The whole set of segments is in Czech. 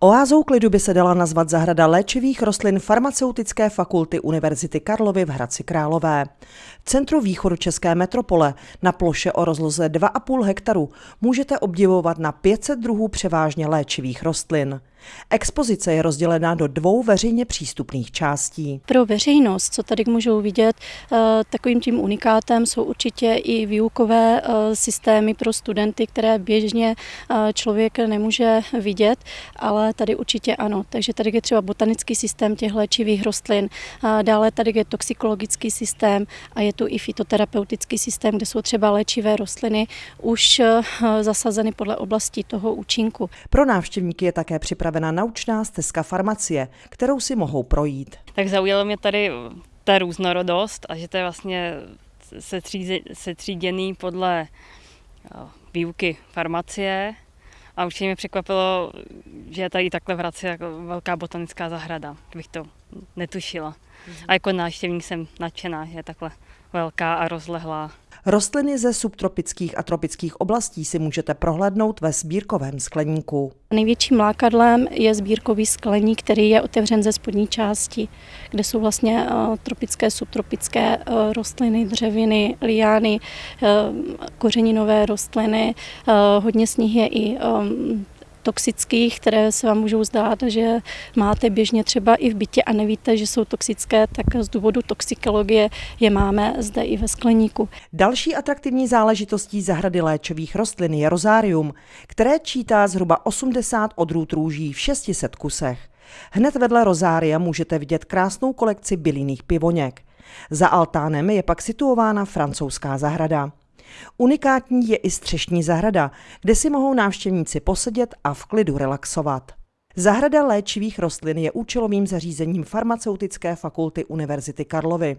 Oázou klidu by se dala nazvat zahrada léčivých rostlin farmaceutické fakulty Univerzity Karlovy v Hradci Králové. V centru východu České metropole na ploše o rozloze 2,5 hektaru můžete obdivovat na 500 druhů převážně léčivých rostlin. Expozice je rozdělená do dvou veřejně přístupných částí. Pro veřejnost, co tady můžou vidět, eh, takovým tím unikátem jsou určitě i výukové eh, systémy pro studenty, které běžně eh, člověk nemůže vidět, ale tady určitě ano. Takže tady je třeba botanický systém těch léčivých rostlin, dále tady je toxikologický systém a je tu i fitoterapeutický systém, kde jsou třeba léčivé rostliny už zasazeny podle oblasti toho účinku. Pro návštěvníky je také připraven připravena naučná stezka farmacie, kterou si mohou projít. Tak zaujalo mě tady ta různorodost a že to je vlastně setříděný podle výuky farmacie. A určitě mě překvapilo, že je tady takhle v Hradci jako velká botanická zahrada, bych to netušila. A jako návštěvník jsem nadšená, že je takhle velká a rozlehlá. Rostliny ze subtropických a tropických oblastí si můžete prohlédnout ve sbírkovém skleníku. Největším lákadlem je sbírkový skleník, který je otevřen ze spodní části, kde jsou vlastně eh, tropické, subtropické eh, rostliny, dřeviny, liány, eh, kořeninové rostliny. Hodně z nich je i toxických, které se vám můžou zdát, že máte běžně třeba i v bytě a nevíte, že jsou toxické, tak z důvodu toxikologie je máme zde i ve skleníku. Další atraktivní záležitostí zahrady léčových rostlin je rozárium, které čítá zhruba 80 odrůd růží v 600 kusech. Hned vedle rozária můžete vidět krásnou kolekci bylinných pivoněk. Za altánem je pak situována francouzská zahrada. Unikátní je i střešní zahrada, kde si mohou návštěvníci posedět a v klidu relaxovat. Zahrada léčivých rostlin je účelovým zařízením farmaceutické fakulty Univerzity Karlovy.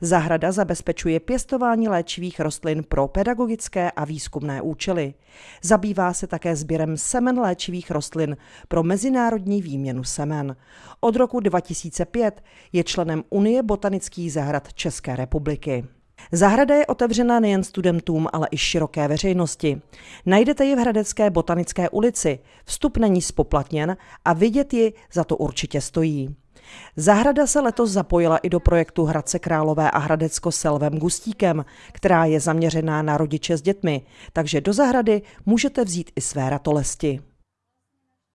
Zahrada zabezpečuje pěstování léčivých rostlin pro pedagogické a výzkumné účely. Zabývá se také sběrem semen léčivých rostlin pro mezinárodní výměnu semen. Od roku 2005 je členem Unie botanických zahrad České republiky. Zahrada je otevřena nejen studentům, ale i široké veřejnosti. Najdete ji v Hradecké botanické ulici. Vstup není spoplatněn a vidět ji za to určitě stojí. Zahrada se letos zapojila i do projektu Hradce Králové a Hradecko s Selvem Gustíkem, která je zaměřená na rodiče s dětmi, takže do zahrady můžete vzít i své ratolesti.